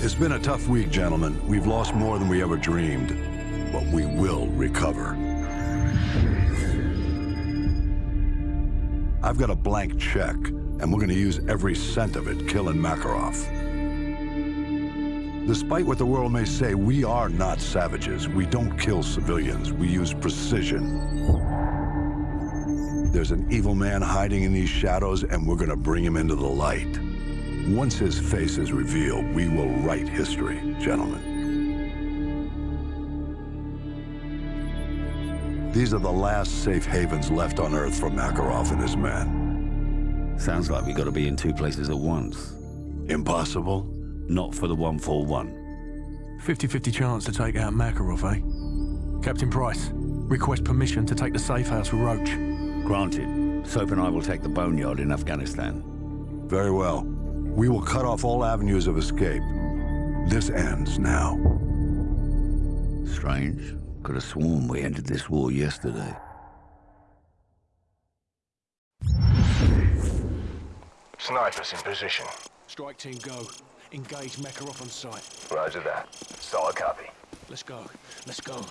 It's been a tough week, gentlemen. We've lost more than we ever dreamed, but we will recover. I've got a blank check, and we're gonna use every cent of it killing Makarov. Despite what the world may say, we are not savages. We don't kill civilians. We use precision. There's an evil man hiding in these shadows, and we're gonna bring him into the light. Once his face is revealed, we will write history, gentlemen. These are the last safe havens left on Earth for Makarov and his men. Sounds like we gotta be in two places at once. Impossible? Not for the 141. 50-50 chance to take out Makarov, eh? Captain Price, request permission to take the safe house with Roach. Granted. Soap and I will take the boneyard in Afghanistan. Very well. We will cut off all avenues of escape. This ends now. Strange. Could have sworn we ended this war yesterday. Snipers in position. Strike team go. Engage Makarov on sight. Roger that. Solid copy. Let's go. Let's go.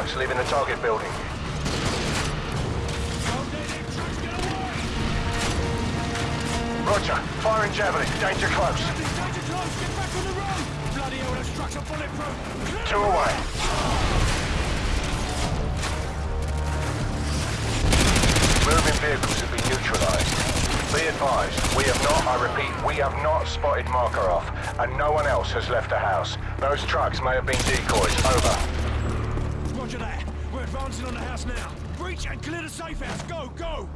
Trucks leaving the target building. Roger. Firing javelin. Danger close. Two away. Moving vehicles have been neutralized. Be advised, we have not, I repeat, we have not spotted Makarov, and no one else has left the house. Those trucks may have been decoys. Over. Roger that. We're advancing on the house now. Breach and clear the safe house. Go, go!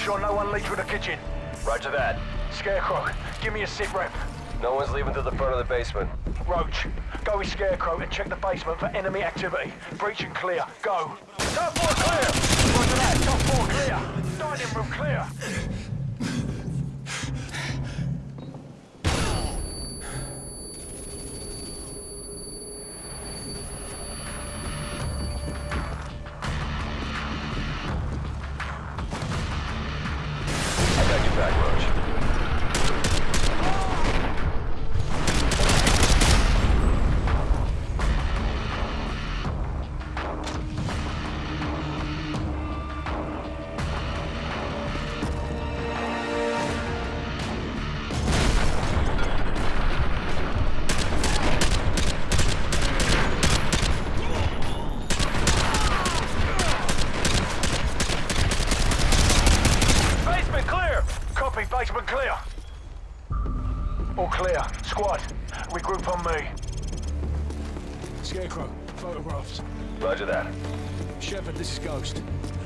Sure no one leaves from the kitchen. Roger that. Scarecrow, give me a sit rep. No one's leaving to the front of the basement. Roach, go with Scarecrow and check the basement for enemy activity. Breach and clear. Go. Top four clear! Roger that. Top four clear. Dining room clear.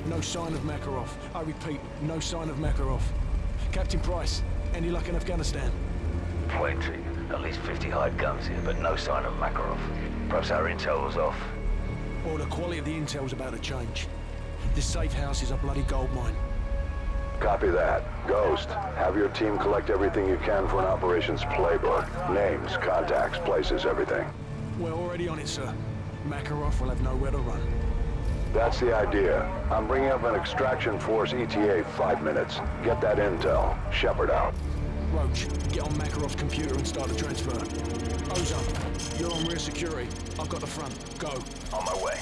No sign of Makarov. I repeat, no sign of Makarov. Captain Price, any luck in Afghanistan? Plenty. At least 50 hide guns here, but no sign of Makarov. Perhaps our intel was off. Or the quality of the intel's about to change. This safe house is a bloody gold mine. Copy that. Ghost, have your team collect everything you can for an operations playbook. Names, contacts, places, everything. We're already on it, sir. Makarov will have nowhere to run. That's the idea. I'm bringing up an extraction force ETA five minutes. Get that intel. Shepard out. Roach, get on Makarov's computer and start the transfer. Ozone, you're on rear security. I've got the front. Go. On my way.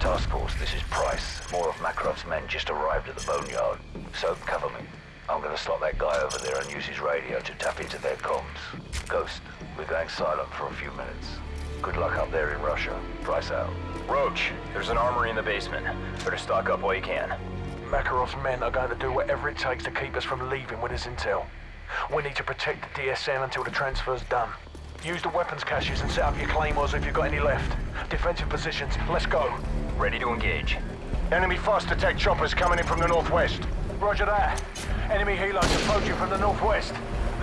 Task Force, this is Price. More of Makarov's men just arrived at the boneyard. So, cover me. I'm gonna slot that guy over there and use his radio to tap into their comms. Ghost, we're going silent for a few minutes. Good luck out there in Russia. Price out. Roach, there's an armory in the basement. Better stock up while you can. Makarov's men are going to do whatever it takes to keep us from leaving with his intel. We need to protect the DSM until the transfer's done. Use the weapons caches and set up your claymores if you've got any left. Defensive positions, let's go. Ready to engage. Enemy fast attack choppers coming in from the northwest. Roger that. Enemy helos approaching from the northwest.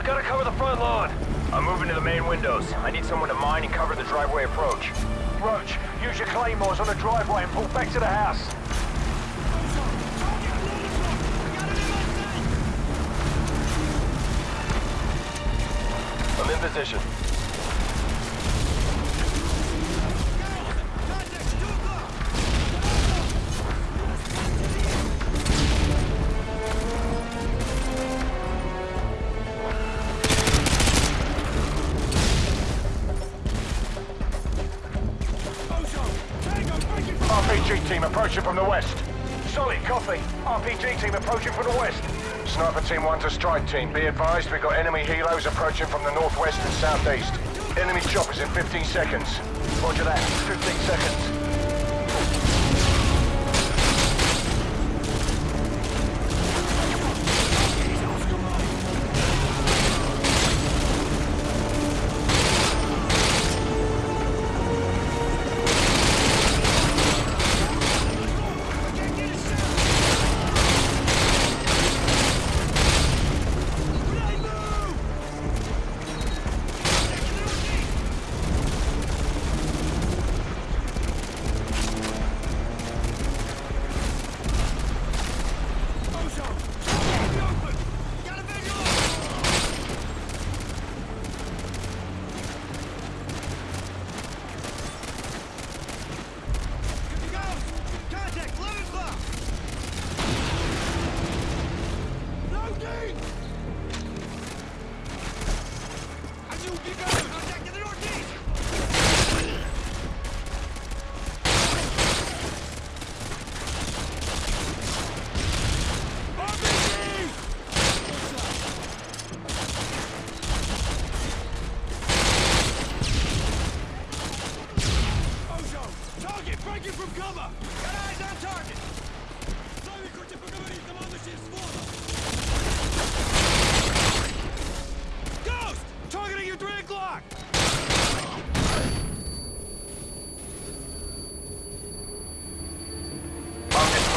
We gotta cover the front lawn. I'm moving to the main windows. I need someone to mine and cover the driveway approach. Roach, use your claymores on the driveway and pull back to the house. I'm in position. Approaching from the west. Solid copy. RPG team approaching from the west. Sniper team 1 to strike team. Be advised we've got enemy helos approaching from the northwest and southeast. Enemy choppers in 15 seconds. Roger that. 15 seconds.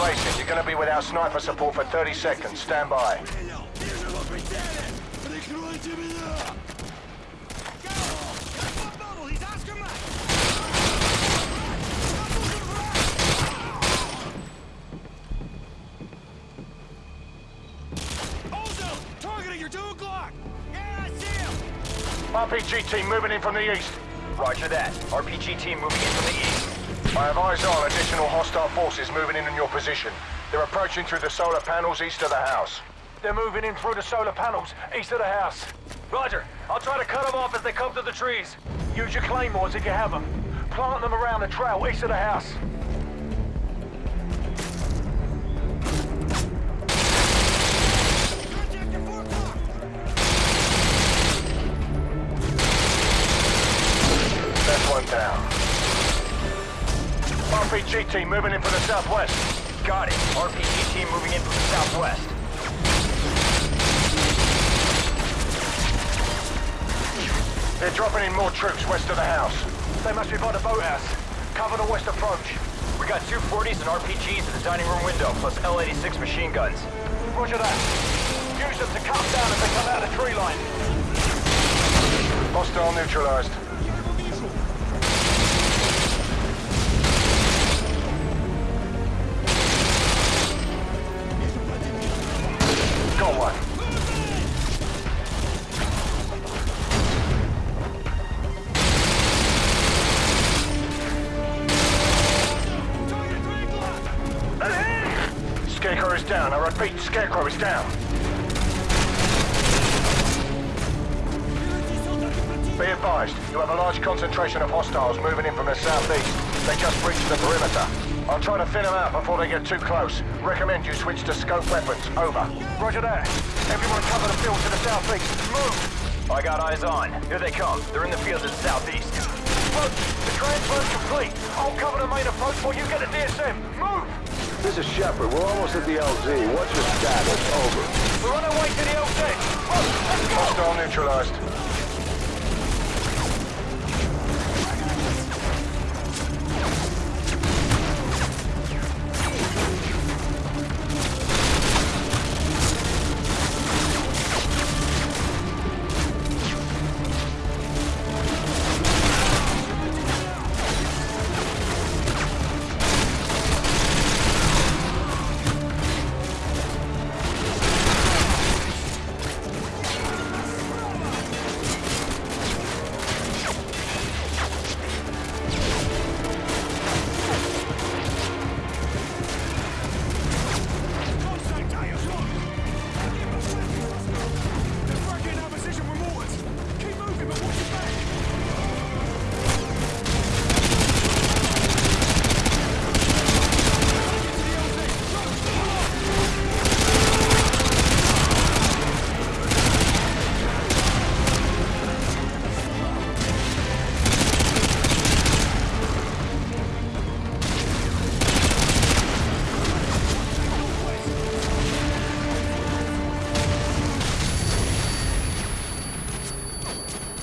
Places, you're gonna be without sniper support for 30 seconds. Stand by. RPG team moving in from the east. Roger that. RPG team moving in from the east. I have eyes on additional hostile forces moving in on your position. They're approaching through the solar panels east of the house. They're moving in through the solar panels east of the house. Roger. I'll try to cut them off as they come through the trees. Use your claymores if you have them. Plant them around the trail east of the house. Contact at 4 o'clock! That's one down. RPG team moving in from the southwest. Got it. RPG team moving in from the southwest. They're dropping in more troops west of the house. They must be by the boathouse. Cover the west approach. We got 240s and RPGs in the dining room window, plus L-86 machine guns. Roger that. Use them to calm down as they come out of the tree line. Hostile neutralized. Scarecrow is down. I repeat, Scarecrow is down. Be advised, you have a large concentration of hostiles moving in from the southeast. They just breached the perimeter. I'll try to thin them out before they get too close. Recommend you switch to scope weapons. Over. Roger that. Everyone cover the field to the southeast. Move! I got eyes on. Here they come. They're in the field to the southeast. Approach! The transfer's complete. I'll cover the main approach while you get a DSM. This is Shepard. We're almost at the LZ. What's your status? Over. We're on our way to the LZ. Let's go! Hostile neutralized.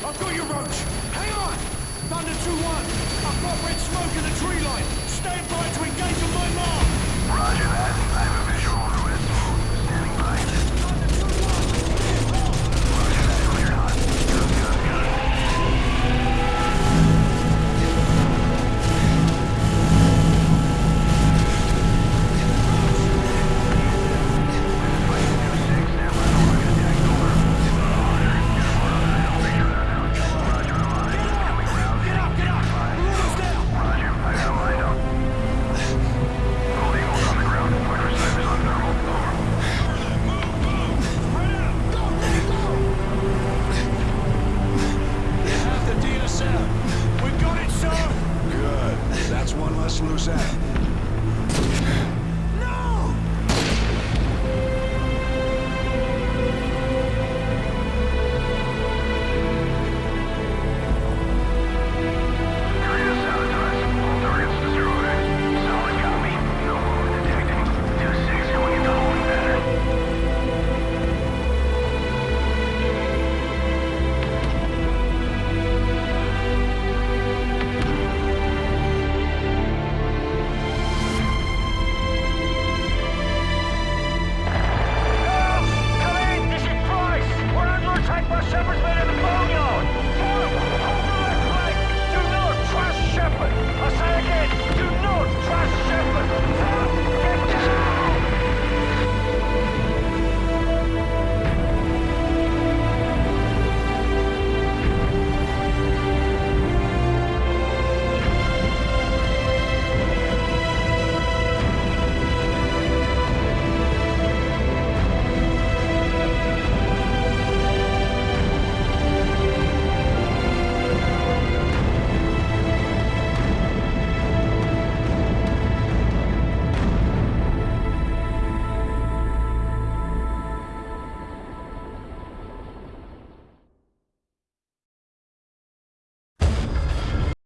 I've got you, Roach! Hang on! Thunder 2-1! I've got red smoke in the tree line! Stand by to engage on my mark! Roger that.